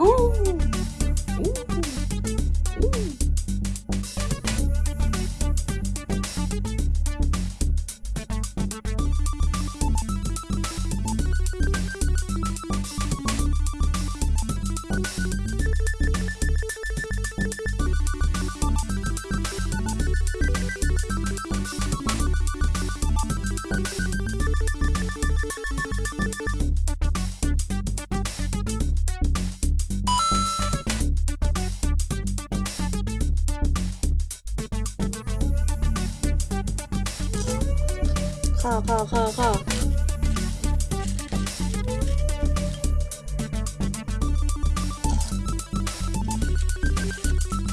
Ooh. 가, 가, 가, 가.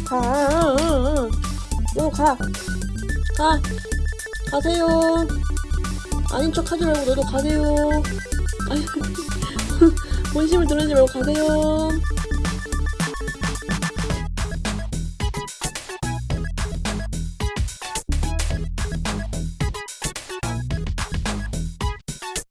가. 너 가. 가. 가세요. 아닌 척 하지 말고 너도 가세요. 아유, 본심을 드러내지 말고 가세요.